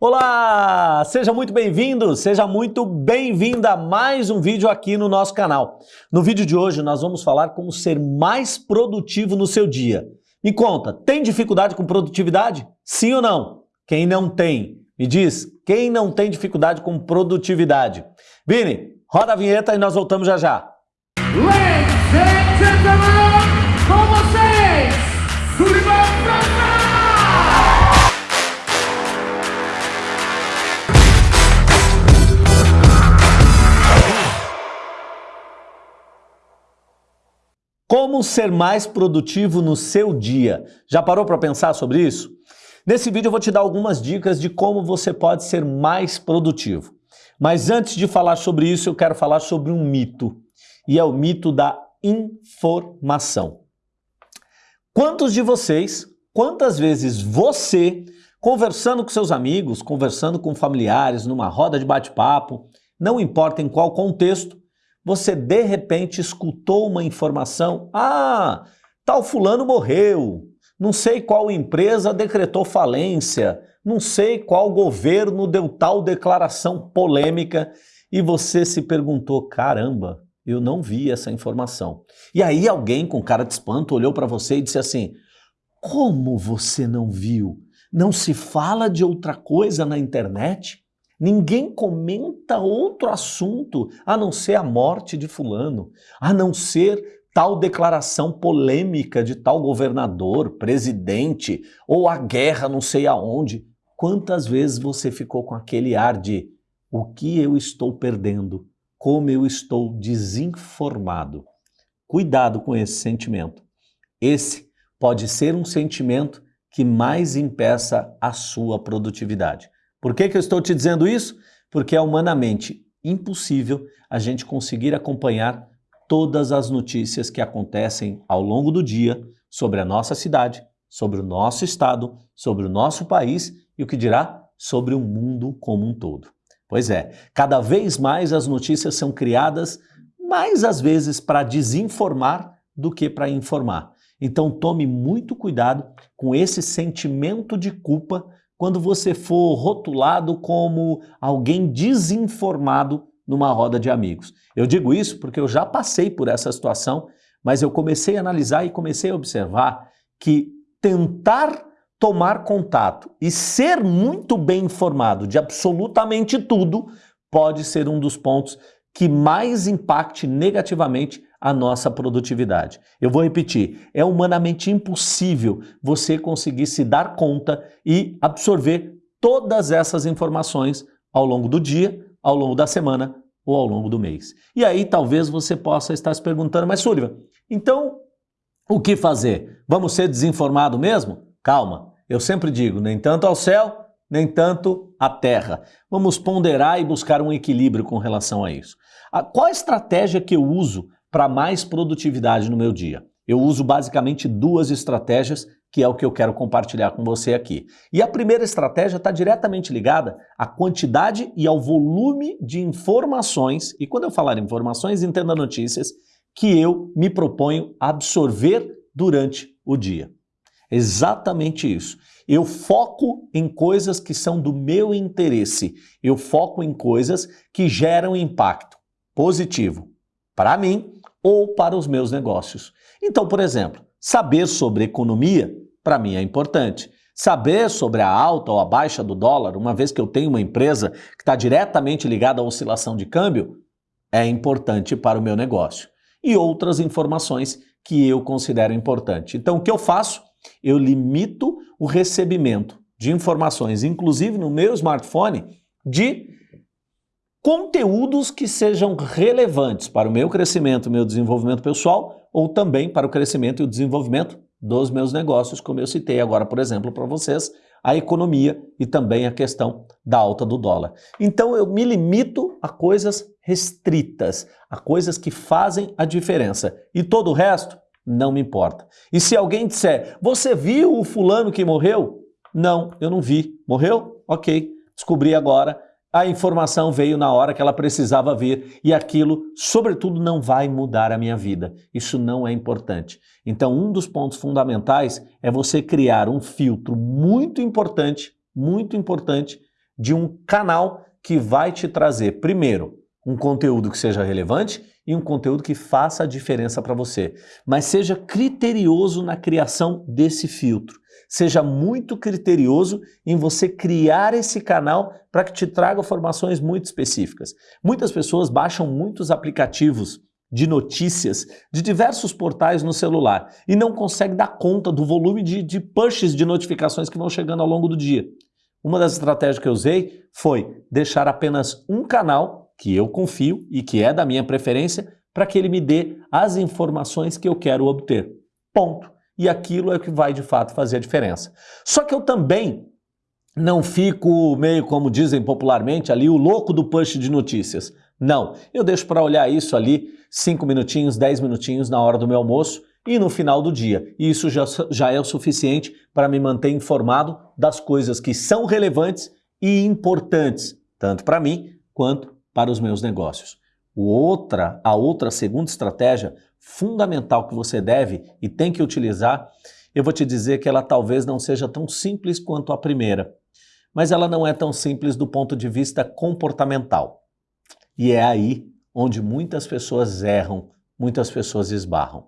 Olá! Seja muito bem-vindo, seja muito bem-vinda a mais um vídeo aqui no nosso canal. No vídeo de hoje nós vamos falar como ser mais produtivo no seu dia. Me conta, tem dificuldade com produtividade? Sim ou não? Quem não tem? Me diz, quem não tem dificuldade com produtividade? Vini, roda a vinheta e nós voltamos já já. Ladies and gentlemen, com vocês, Como ser mais produtivo no seu dia? Já parou para pensar sobre isso? Nesse vídeo eu vou te dar algumas dicas de como você pode ser mais produtivo. Mas antes de falar sobre isso, eu quero falar sobre um mito. E é o mito da informação. Quantos de vocês, quantas vezes você, conversando com seus amigos, conversando com familiares, numa roda de bate-papo, não importa em qual contexto, você de repente escutou uma informação, ah, tal fulano morreu, não sei qual empresa decretou falência, não sei qual governo deu tal declaração polêmica e você se perguntou, caramba, eu não vi essa informação. E aí alguém com cara de espanto olhou para você e disse assim, como você não viu? Não se fala de outra coisa na internet? Ninguém comenta outro assunto a não ser a morte de fulano, a não ser tal declaração polêmica de tal governador, presidente, ou a guerra não sei aonde. Quantas vezes você ficou com aquele ar de o que eu estou perdendo? Como eu estou desinformado? Cuidado com esse sentimento. Esse pode ser um sentimento que mais impeça a sua produtividade. Por que, que eu estou te dizendo isso? Porque é humanamente impossível a gente conseguir acompanhar todas as notícias que acontecem ao longo do dia sobre a nossa cidade, sobre o nosso estado, sobre o nosso país e o que dirá sobre o mundo como um todo. Pois é, cada vez mais as notícias são criadas mais às vezes para desinformar do que para informar. Então tome muito cuidado com esse sentimento de culpa quando você for rotulado como alguém desinformado numa roda de amigos. Eu digo isso porque eu já passei por essa situação, mas eu comecei a analisar e comecei a observar que tentar tomar contato e ser muito bem informado de absolutamente tudo pode ser um dos pontos que mais impacte negativamente a nossa produtividade. Eu vou repetir, é humanamente impossível você conseguir se dar conta e absorver todas essas informações ao longo do dia, ao longo da semana ou ao longo do mês. E aí talvez você possa estar se perguntando, mas Sullivan, então o que fazer? Vamos ser desinformado mesmo? Calma, eu sempre digo, nem tanto ao céu, nem tanto à terra. Vamos ponderar e buscar um equilíbrio com relação a isso. Qual a estratégia que eu uso para mais produtividade no meu dia? Eu uso basicamente duas estratégias, que é o que eu quero compartilhar com você aqui. E a primeira estratégia está diretamente ligada à quantidade e ao volume de informações, e quando eu falar informações, entenda notícias, que eu me proponho absorver durante o dia. Exatamente isso. Eu foco em coisas que são do meu interesse. Eu foco em coisas que geram impacto positivo para mim ou para os meus negócios. Então, por exemplo, saber sobre economia, para mim é importante. Saber sobre a alta ou a baixa do dólar, uma vez que eu tenho uma empresa que está diretamente ligada à oscilação de câmbio, é importante para o meu negócio. E outras informações que eu considero importante. Então, o que eu faço? Eu limito o recebimento de informações, inclusive no meu smartphone, de conteúdos que sejam relevantes para o meu crescimento, meu desenvolvimento pessoal ou também para o crescimento e o desenvolvimento dos meus negócios, como eu citei agora, por exemplo, para vocês, a economia e também a questão da alta do dólar. Então eu me limito a coisas restritas, a coisas que fazem a diferença. E todo o resto não me importa. E se alguém disser, você viu o fulano que morreu? Não, eu não vi. Morreu? Ok, descobri agora a informação veio na hora que ela precisava vir e aquilo, sobretudo, não vai mudar a minha vida. Isso não é importante. Então, um dos pontos fundamentais é você criar um filtro muito importante, muito importante, de um canal que vai te trazer, primeiro, um conteúdo que seja relevante e um conteúdo que faça a diferença para você. Mas seja criterioso na criação desse filtro. Seja muito criterioso em você criar esse canal para que te traga informações muito específicas. Muitas pessoas baixam muitos aplicativos de notícias de diversos portais no celular e não conseguem dar conta do volume de, de pushes de notificações que vão chegando ao longo do dia. Uma das estratégias que eu usei foi deixar apenas um canal que eu confio e que é da minha preferência para que ele me dê as informações que eu quero obter. Ponto. E aquilo é o que vai de fato fazer a diferença. Só que eu também não fico meio como dizem popularmente ali o louco do push de notícias. Não, eu deixo para olhar isso ali 5 minutinhos, 10 minutinhos na hora do meu almoço e no final do dia. E isso já, já é o suficiente para me manter informado das coisas que são relevantes e importantes, tanto para mim quanto para os meus negócios. Outra, a outra segunda estratégia fundamental que você deve e tem que utilizar, eu vou te dizer que ela talvez não seja tão simples quanto a primeira, mas ela não é tão simples do ponto de vista comportamental. E é aí onde muitas pessoas erram, muitas pessoas esbarram.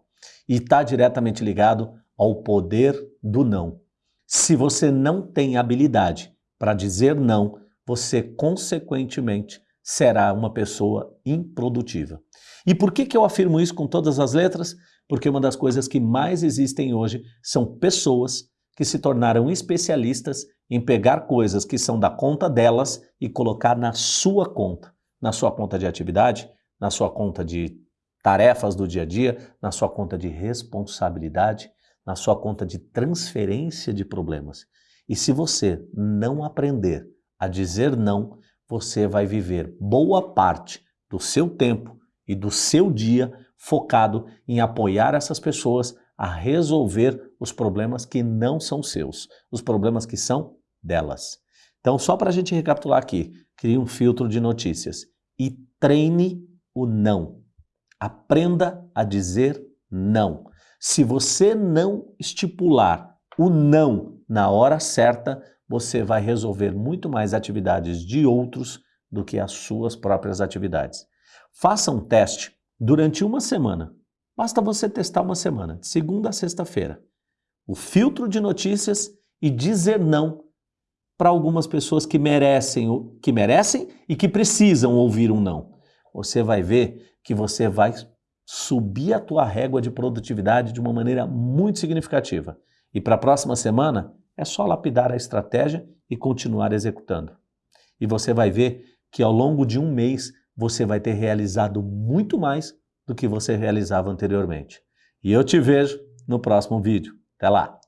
E está diretamente ligado ao poder do não. Se você não tem habilidade para dizer não, você consequentemente será uma pessoa improdutiva. E por que, que eu afirmo isso com todas as letras? Porque uma das coisas que mais existem hoje são pessoas que se tornaram especialistas em pegar coisas que são da conta delas e colocar na sua conta, na sua conta de atividade, na sua conta de tarefas do dia a dia, na sua conta de responsabilidade, na sua conta de transferência de problemas. E se você não aprender a dizer não, você vai viver boa parte do seu tempo e do seu dia focado em apoiar essas pessoas a resolver os problemas que não são seus, os problemas que são delas. Então, só para a gente recapitular aqui, crie um filtro de notícias e treine o não. Aprenda a dizer não. Se você não estipular o não na hora certa, você vai resolver muito mais atividades de outros do que as suas próprias atividades. Faça um teste durante uma semana. Basta você testar uma semana, de segunda a sexta-feira. O filtro de notícias e dizer não para algumas pessoas que merecem, que merecem e que precisam ouvir um não. Você vai ver que você vai subir a tua régua de produtividade de uma maneira muito significativa. E para a próxima semana, é só lapidar a estratégia e continuar executando. E você vai ver que ao longo de um mês você vai ter realizado muito mais do que você realizava anteriormente. E eu te vejo no próximo vídeo. Até lá!